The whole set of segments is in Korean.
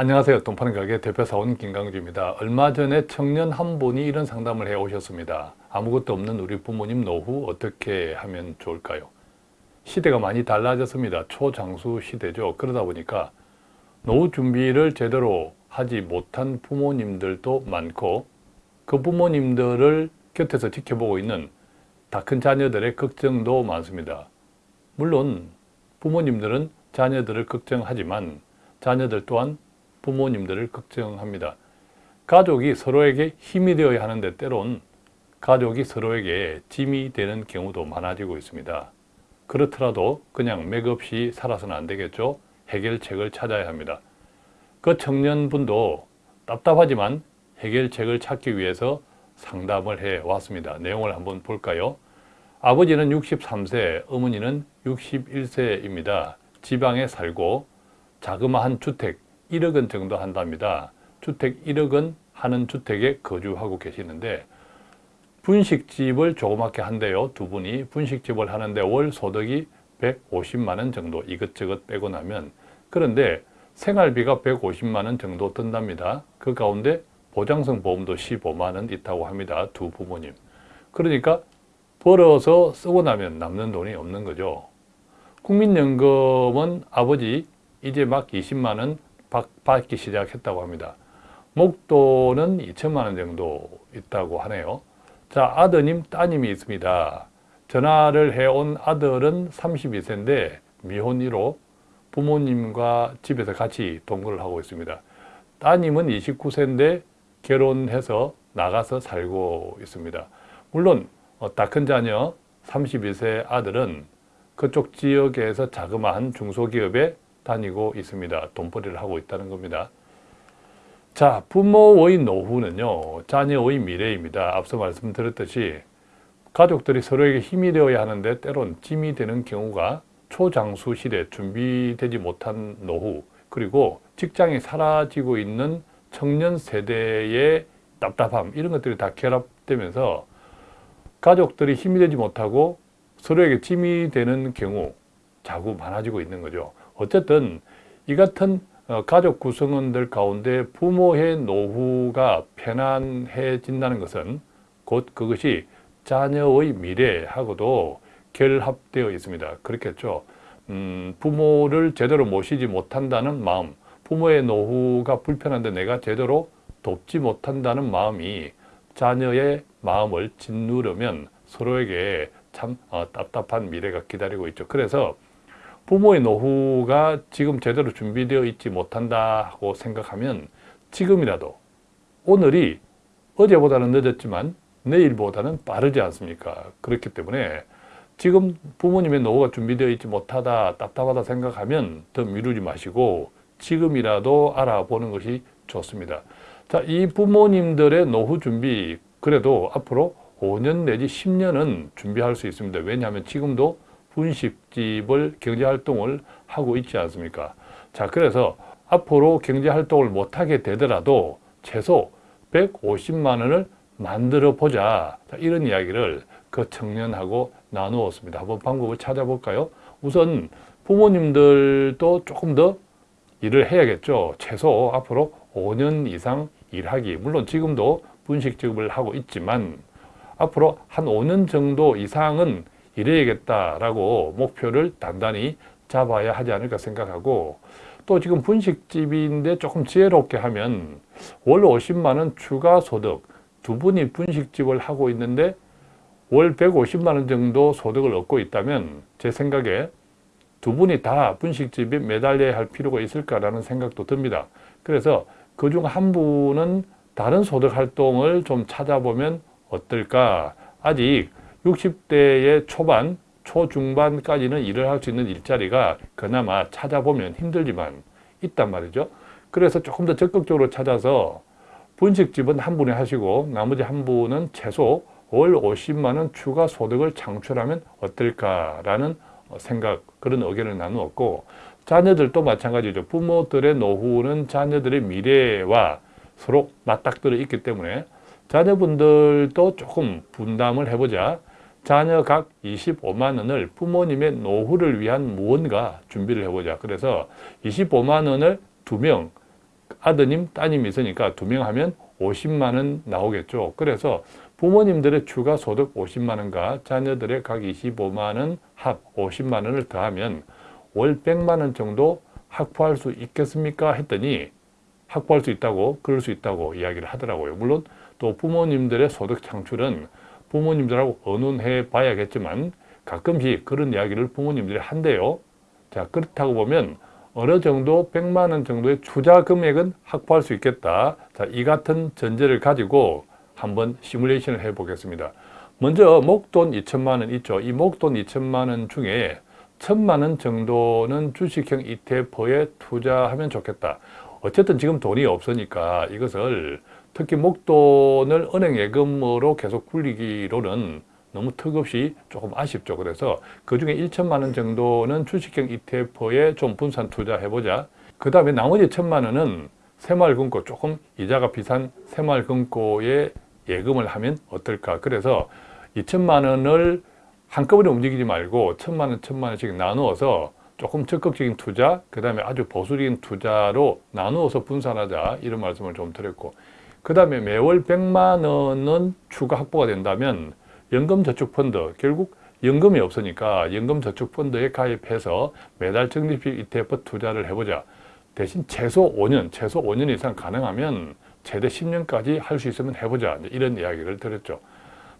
안녕하세요. 돈 파는 가게 대표사원 김강주입니다. 얼마 전에 청년 한 분이 이런 상담을 해 오셨습니다. 아무것도 없는 우리 부모님 노후 어떻게 하면 좋을까요? 시대가 많이 달라졌습니다. 초장수 시대죠. 그러다 보니까 노후 준비를 제대로 하지 못한 부모님들도 많고 그 부모님들을 곁에서 지켜보고 있는 다 큰 자녀들의 걱정도 많습니다. 물론 부모님들은 자녀들을 걱정하지만 자녀들 또한 부모님들을 걱정합니다. 가족이 서로에게 힘이 되어야 하는데 때론 가족이 서로에게 짐이 되는 경우도 많아지고 있습니다. 그렇더라도 그냥 맥없이 살아서는 안 되겠죠. 해결책을 찾아야 합니다. 그 청년분도 답답하지만 해결책을 찾기 위해서 상담을 해 왔습니다. 내용을 한번 볼까요? 아버지는 63세, 어머니는 61세입니다. 지방에 살고 자그마한 주택 1억 원 정도 한답니다. 주택 1억 원 하는 주택에 거주하고 계시는데 분식집을 조그맣게 한대요. 두 분이 분식집을 하는데 월 소득이 150만 원 정도 이것저것 빼고 나면 그런데 생활비가 150만 원 정도 든답니다. 그 가운데 보장성 보험도 15만 원 있다고 합니다. 두 부모님. 그러니까 벌어서 쓰고 나면 남는 돈이 없는 거죠. 국민연금은 아버지 이제 막 20만 원 받기 시작했다고 합니다. 목돈은 2천만 원 정도 있다고 하네요. 자, 아드님, 따님이 있습니다. 전화를 해온 아들은 32세인데 미혼 1호 부모님과 집에서 같이 동거를 하고 있습니다. 따님은 29세인데 결혼해서 나가서 살고 있습니다. 물론 다큰 어, 자녀 32세 아들은 그쪽 지역에서 자그마한 중소기업에 다니고 있습니다. 돈벌이를 하고 있다는 겁니다. 자, 부모의 노후는요. 자녀의 미래입니다. 앞서 말씀드렸듯이 가족들이 서로에게 힘이 되어야 하는데 때론 짐이 되는 경우가 초장수 시대 준비되지 못한 노후 그리고 직장이 사라지고 있는 청년 세대의 답답함 이런 것들이 다 결합되면서 가족들이 힘이 되지 못하고 서로에게 짐이 되는 경우 자꾸 많아지고 있는 거죠. 어쨌든 이 같은 어, 가족 구성원들 가운데 부모의 노후가 편안해진다는 것은 곧 그것이 자녀의 미래하고도 결합되어 있습니다. 그렇겠죠. 음, 부모를 제대로 모시지 못한다는 마음, 부모의 노후가 불편한데 내가 제대로 돕지 못한다는 마음이 자녀의 마음을 짓누르면 서로에게 참 어, 답답한 미래가 기다리고 있죠. 그래서 부모의 노후가 지금 제대로 준비되어 있지 못한다고 생각하면 지금이라도 오늘이 어제보다는 늦었지만 내일보다는 빠르지 않습니까? 그렇기 때문에 지금 부모님의 노후가 준비되어 있지 못하다, 답답하다 생각하면 더 미루지 마시고 지금이라도 알아보는 것이 좋습니다. 자, 이 부모님들의 노후 준비 그래도 앞으로 5년 내지 10년은 준비할 수 있습니다. 왜냐하면 지금도 분식집을 경제활동을 하고 있지 않습니까? 자, 그래서 앞으로 경제활동을 못하게 되더라도 최소 150만 원을 만들어 보자. 이런 이야기를 그 청년하고 나누었습니다. 한번 방법을 찾아볼까요? 우선 부모님들도 조금 더 일을 해야겠죠. 최소 앞으로 5년 이상 일하기. 물론 지금도 분식집을 하고 있지만 앞으로 한 5년 정도 이상은 이래야겠다라고 목표를 단단히 잡아야 하지 않을까 생각하고 또 지금 분식집인데 조금 지혜롭게 하면 월 50만 원 추가 소득 두 분이 분식집을 하고 있는데 월 150만 원 정도 소득을 얻고 있다면 제 생각에 두 분이 다 분식집에 매달려야 할 필요가 있을까라는 생각도 듭니다. 그래서 그 중 한 분은 다른 소득 활동을 좀 찾아보면 어떨까 아직 60대의 초반, 초중반까지는 일을 할 수 있는 일자리가 그나마 찾아보면 힘들지만 있단 말이죠. 그래서 조금 더 적극적으로 찾아서 분식집은 한 분이 하시고 나머지 한 분은 최소 월 50만 원 추가 소득을 창출하면 어떨까라는 생각, 그런 의견을 나누었고 자녀들도 마찬가지죠. 부모들의 노후는 자녀들의 미래와 서로 맞닥뜨려 있기 때문에 자녀분들도 조금 분담을 해보자. 자녀 각 25만 원을 부모님의 노후를 위한 무언가 준비를 해보자. 그래서 25만 원을 두 명 아드님, 따님이 있으니까 두 명 하면 50만 원 나오겠죠. 그래서 부모님들의 추가 소득 50만 원과 자녀들의 각 25만 원 합 50만 원을 더하면 월 100만 원 정도 확보할 수 있겠습니까? 했더니 확보할 수 있다고 그럴 수 있다고 이야기를 하더라고요. 물론 또 부모님들의 소득 창출은 부모님들하고 의논해 봐야겠지만 가끔씩 그런 이야기를 부모님들이 한대요. 자 그렇다고 보면 어느 정도 100만 원 정도의 투자 금액은 확보할 수 있겠다. 자, 이 같은 전제를 가지고 한번 시뮬레이션을 해 보겠습니다. 먼저 목돈 2천만 원 있죠. 이 목돈 2천만 원 중에 천만 원 정도는 주식형 ETF에 투자하면 좋겠다. 어쨌든 지금 돈이 없으니까 이것을 특히 목돈을 은행 예금으로 계속 굴리기로는 너무 턱없이 조금 아쉽죠. 그래서 그 중에 1천만 원 정도는 주식형 ETF에 좀 분산 투자해보자. 그 다음에 나머지 천만 원은 새마을금고 조금 이자가 비싼 새마을금고에 예금을 하면 어떨까. 그래서 2천만 원을 한꺼번에 움직이지 말고 천만 원, 천만 원씩 나누어서 조금 적극적인 투자, 그 다음에 아주 보수적인 투자로 나누어서 분산하자 이런 말씀을 좀 드렸고 그 다음에 매월 100만 원은 추가 확보가 된다면 연금저축펀드 결국 연금이 없으니까 연금저축펀드에 가입해서 매달 적립식 ETF 투자를 해보자. 대신 최소 5년, 최소 5년 이상 가능하면 최대 10년까지 할 수 있으면 해보자. 이런 이야기를 드렸죠.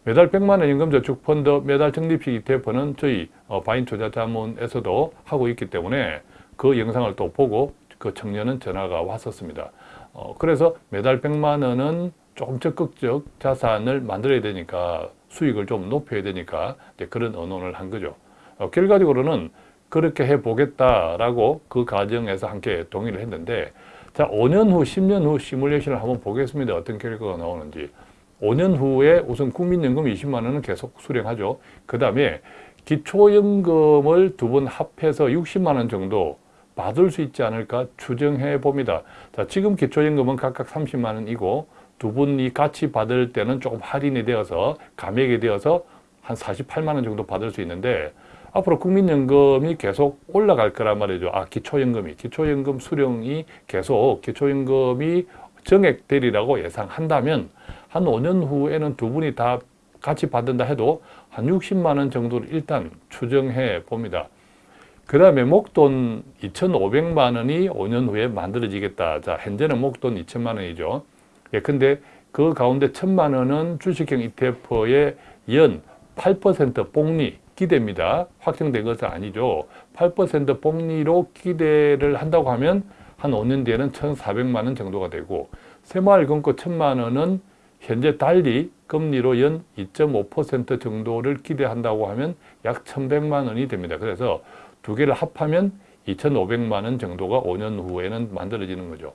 매달 100만 원 연금저축펀드 매달 적립식 ETF는 저희 어, 바인투자자문에서도 하고 있기 때문에 그 영상을 또 보고 그 청년은 전화가 왔었습니다. 어, 그래서 매달 100만 원은 조금 적극적 자산을 만들어야 되니까 수익을 좀 높여야 되니까 그런 언론을 한 거죠. 어, 결과적으로는 그렇게 해보겠다라고 그 과정에서 함께 동의를 했는데 자 5년 후, 10년 후 시뮬레이션을 한번 보겠습니다. 어떤 결과가 나오는지. 5년 후에 우선 국민연금 20만 원은 계속 수령하죠. 그 다음에 기초연금을 두 번 합해서 60만 원 정도 받을 수 있지 않을까 추정해 봅니다. 자, 지금 기초연금은 각각 30만 원이고 두 분이 같이 받을 때는 조금 할인이 되어서 감액이 되어서 한 48만 원 정도 받을 수 있는데 앞으로 국민연금이 계속 올라갈 거란 말이죠. 아, 기초연금이. 기초연금 수령이 계속 기초연금이 정액되리라고 예상한다면 한 5년 후에는 두 분이 다 같이 받는다 해도 한 60만 원 정도를 일단 추정해 봅니다. 그 다음에 목돈 2,500만 원이 5년 후에 만들어지겠다. 자, 현재는 목돈 2천만 원이죠. 예, 근데 그 가운데 1천만 원은 주식형 ETF의 연 8% 복리 기대입니다. 확정된 것은 아니죠. 8% 복리로 기대를 한다고 하면 한 5년 뒤에는 1,400만 원 정도가 되고 새마을금고 1천만 원은 현재 달리 금리로 연 2.5% 정도를 기대한다고 하면 약 1,100만 원이 됩니다. 그래서 두 개를 합하면 2,500만 원 정도가 5년 후에는 만들어지는 거죠.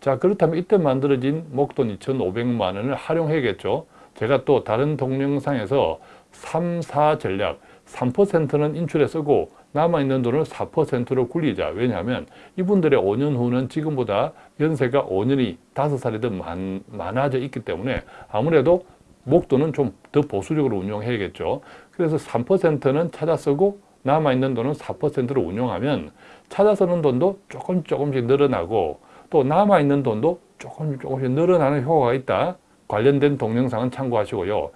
자 그렇다면 이때 만들어진 목돈 2,500만 원을 활용해야겠죠. 제가 또 다른 동영상에서 3, 4 전략 3%는 인출에 쓰고 남아있는 돈을 4%로 굴리자. 왜냐하면 이분들의 5년 후는 지금보다 연세가 5년이 5살이 더 많, 많아져 있기 때문에 아무래도 목돈은 좀 더 보수적으로 운용해야겠죠. 그래서 3%는 찾아 쓰고 남아있는 돈은 4%로 운용하면 찾아 쓰는 돈도 조금 조금씩 늘어나고 또 남아있는 돈도 조금 조금씩 늘어나는 효과가 있다. 관련된 동영상은 참고하시고요.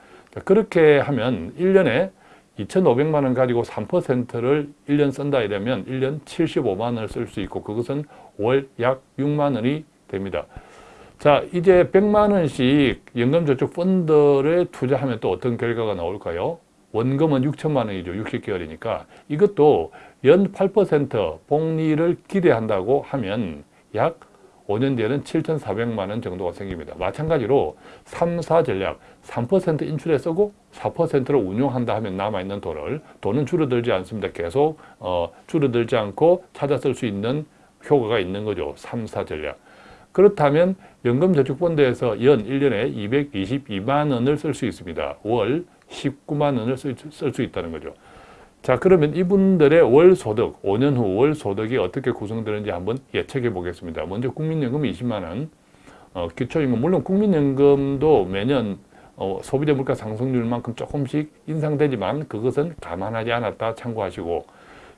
그렇게 하면 1년에 2,500만 원 가지고 3%를 1년 쓴다 이러면 1년 75만 원을 쓸 수 있고 그것은 월 약 6만 원이 됩니다. 자 이제 100만 원씩 연금저축 펀드를 투자하면 또 어떤 결과가 나올까요? 원금은 6천만 원이죠. 60개월이니까 이것도 연 8% 복리를 기대한다고 하면 약 5년 뒤에는 7,400만 원 정도가 생깁니다. 마찬가지로 3, 4 전략 3% 인출에 쓰고 4%로 운용한다 하면 남아있는 돈을 돈은 줄어들지 않습니다. 계속 어, 줄어들지 않고 찾아 쓸 수 있는 효과가 있는 거죠. 3, 4 전략. 그렇다면 연금저축펀드에서 연 1년에 222만 원을 쓸 수 있습니다. 월 19만 원을 쓸 수 있다는 거죠. 자 그러면 이분들의 월 소득, 5년 후 월 소득이 어떻게 구성되는지 한번 예측해 보겠습니다. 먼저 국민연금 20만 원, 어, 기초연금, 물론 국민연금도 매년 어, 소비자 물가 상승률만큼 조금씩 인상되지만 그것은 감안하지 않았다 참고하시고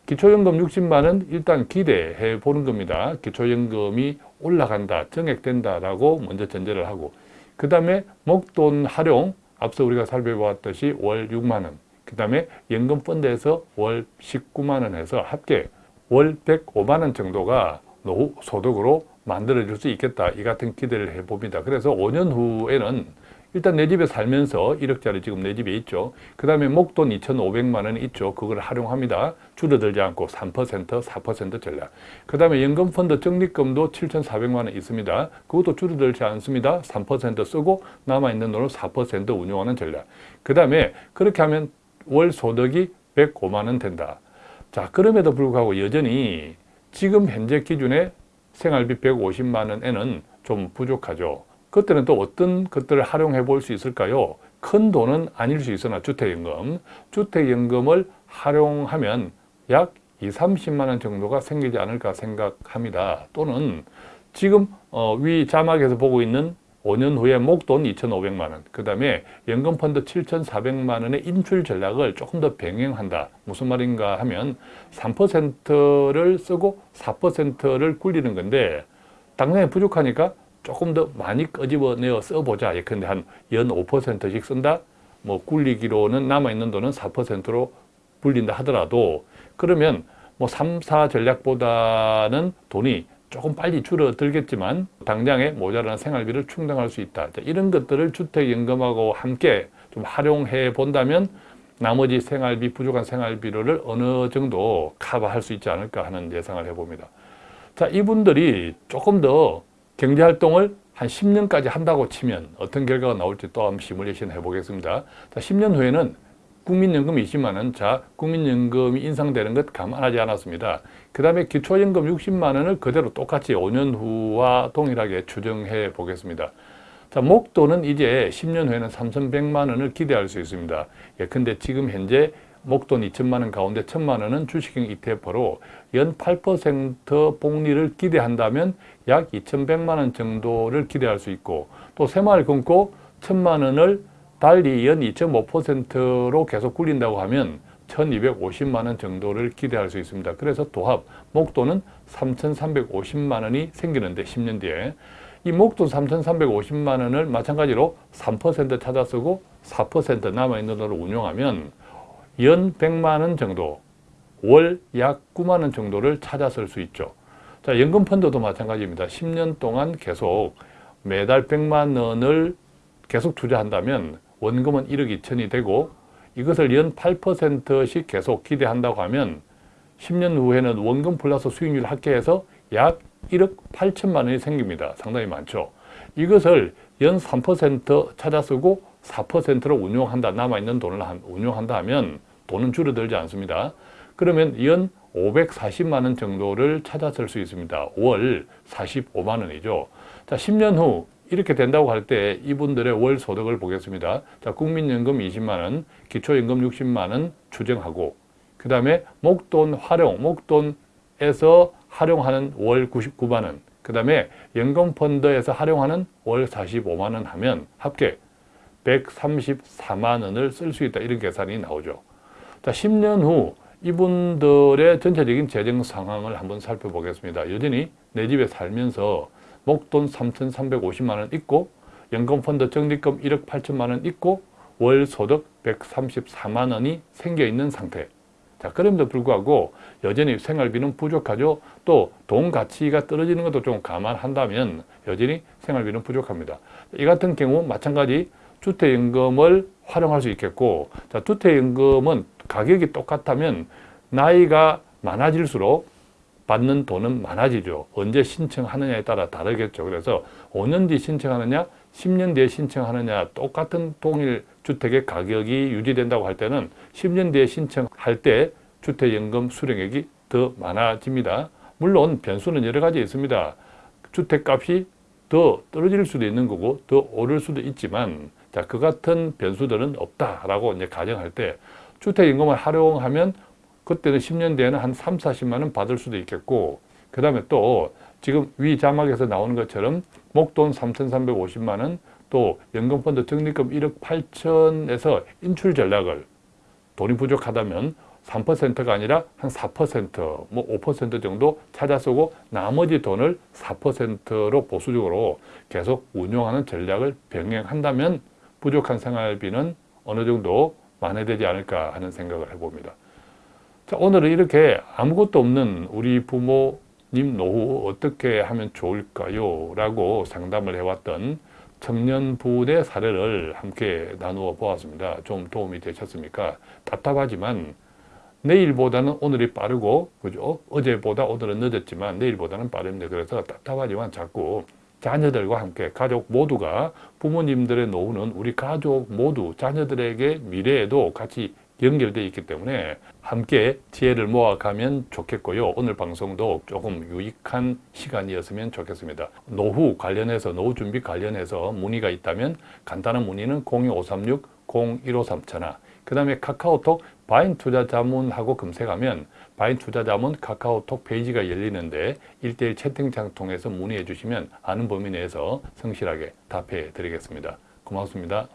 기초연금 60만 원 일단 기대해 보는 겁니다. 기초연금이 올라간다, 정액된다라고 먼저 전제를 하고 그 다음에 목돈 활용 앞서 우리가 살펴보았듯이 월 6만 원, 그 다음에 연금 펀드에서 월 19만 원 해서 합계 월 105만 원 정도가 노후 소득으로 만들어질 수 있겠다. 이 같은 기대를 해봅니다. 그래서 5년 후에는 일단 내 집에 살면서 1억짜리 지금 내 집에 있죠. 그 다음에 목돈 2,500만 원이 있죠. 그걸 활용합니다. 줄어들지 않고 3%, 4% 전략. 그 다음에 연금펀드 적립금도 7,400만 원 있습니다. 그것도 줄어들지 않습니다. 3% 쓰고 남아있는 돈을 4% 운용하는 전략. 그 다음에 그렇게 하면 월 소득이 105만 원 된다. 자, 그럼에도 불구하고 여전히 지금 현재 기준에 생활비 150만 원에는 좀 부족하죠. 그때는 또 어떤 것들을 활용해 볼 수 있을까요? 큰 돈은 아닐 수 있으나 주택연금, 주택연금을 활용하면 약 2, 30만 원 정도가 생기지 않을까 생각합니다. 또는 지금 어, 위 자막에서 보고 있는 5년 후에 목돈 2,500만 원, 그 다음에 연금펀드 7,400만 원의 인출 전략을 조금 더 병행한다. 무슨 말인가 하면 3%를 쓰고 4%를 굴리는 건데 당장에 부족하니까 조금 더 많이 끄집어내어 써보자. 예컨대 한 연 5%씩 쓴다. 뭐 굴리기로는 남아있는 돈은 4%로 불린다 하더라도 그러면 뭐 3, 4 전략보다는 돈이 조금 빨리 줄어들겠지만 당장에 모자라는 생활비를 충당할 수 있다. 이런 것들을 주택연금하고 함께 좀 활용해 본다면 나머지 생활비, 부족한 생활비를 어느 정도 커버할 수 있지 않을까 하는 예상을 해봅니다. 자, 이분들이 조금 더 경제활동을 한 10년까지 한다고 치면 어떤 결과가 나올지 또 한번 시뮬레이션 해보겠습니다. 자, 10년 후에는 국민연금 20만 원, 자 국민연금이 인상되는 것 감안하지 않았습니다. 그 다음에 기초연금 60만 원을 그대로 똑같이 5년 후와 동일하게 추정해 보겠습니다. 자, 목돈은 이제 10년 후에는 3,100만 원을 기대할 수 있습니다. 예컨대 지금 현재 목돈 2천만 원 가운데 1천만 원은 주식형 ETF로 연 8% 복리를 기대한다면 약 2,100만 원 정도를 기대할 수 있고 또 새마을 금고 1천만 원을 달리 연 2.5%로 계속 굴린다고 하면 1250만 원 정도를 기대할 수 있습니다. 그래서 도합 목돈은 3350만 원이 생기는데 10년 뒤에 이 목돈 3,350만 원을 마찬가지로 3% 찾아 쓰고 4% 남아있는 돈을 운용하면 연 100만 원 정도, 월 약 9만 원 정도를 찾아 쓸 수 있죠. 자, 연금 펀드도 마찬가지입니다. 10년 동안 계속 매달 100만 원을 계속 투자한다면 원금은 1억 2천이 되고 이것을 연 8%씩 계속 기대한다고 하면 10년 후에는 원금 플러스 수익률 합계해서 약 1억 8천만 원이 생깁니다. 상당히 많죠. 이것을 연 3% 찾아 쓰고 4%로 운용한다. 남아있는 돈을 운용한다 하면 돈은 줄어들지 않습니다. 그러면 연 540만 원 정도를 찾아 쓸 수 있습니다. 월 45만 원이죠. 자, 10년 후 이렇게 된다고 할 때 이분들의 월 소득을 보겠습니다. 자, 국민연금 20만 원, 기초연금 60만 원 추정하고 그 다음에 목돈 활용, 목돈에서 활용하는 월 99만 원, 그 다음에 연금펀드에서 활용하는 월 45만 원 하면 합계 134만 원을 쓸 수 있다. 이런 계산이 나오죠. 자, 10년 후 이분들의 전체적인 재정 상황을 한번 살펴보겠습니다. 여전히 내 집에 살면서 목돈 3,350만 원 있고 연금펀드 적립금 1억 8천만 원 있고 월 소득 134만 원이 생겨 있는 상태. 자, 그럼에도 불구하고 여전히 생활비는 부족하죠. 또 돈 가치가 떨어지는 것도 좀 감안한다면 여전히 생활비는 부족합니다. 이 같은 경우 마찬가지 주택연금을 활용할 수 있겠고 자, 주택연금은 가격이 똑같다면 나이가 많아질수록 받는 돈은 많아지죠. 언제 신청하느냐에 따라 다르겠죠. 그래서 5년 뒤 신청하느냐, 10년 뒤에 신청하느냐 똑같은 동일 주택의 가격이 유지된다고 할 때는 10년 뒤에 신청할 때 주택연금 수령액이 더 많아집니다. 물론 변수는 여러 가지 있습니다. 주택값이 더 떨어질 수도 있는 거고 더 오를 수도 있지만 자, 그 같은 변수들은 없다라고 이제 가정할 때 주택연금을 활용하면 그때는 10년 뒤에는 한 3, 40만 원 받을 수도 있겠고 그 다음에 또 지금 위 자막에서 나오는 것처럼 목돈 3,350만 원, 또 연금펀드 적립금 1억 8천에서 인출 전략을 돈이 부족하다면 3%가 아니라 한 4%, 뭐 5% 정도 찾아 쓰고 나머지 돈을 4%로 보수적으로 계속 운용하는 전략을 병행한다면 부족한 생활비는 어느 정도 만회되지 않을까 하는 생각을 해봅니다. 자, 오늘은 이렇게 아무것도 없는 우리 부모님 노후 어떻게 하면 좋을까요? 라고 상담을 해왔던 청년부의 사례를 함께 나누어 보았습니다. 좀 도움이 되셨습니까? 답답하지만 내일보다는 오늘이 빠르고 그죠? 어제보다 오늘은 늦었지만 내일보다는 빠릅니다. 그래서 답답하지만 자꾸 자녀들과 함께 가족 모두가 부모님들의 노후는 우리 가족 모두 자녀들에게 미래에도 같이 연결되어 있기 때문에 함께 지혜를 모아가면 좋겠고요. 오늘 방송도 조금 유익한 시간이었으면 좋겠습니다. 노후 관련해서 노후 준비 관련해서 문의가 있다면 간단한 문의는 02536-0153그 다음에 카카오톡 바인 투자 자문하고 검색하면 바인 투자자문 카카오톡 페이지가 열리는데 1대1 채팅창 통해서 문의해 주시면 아는 범위 내에서 성실하게 답해 드리겠습니다. 고맙습니다.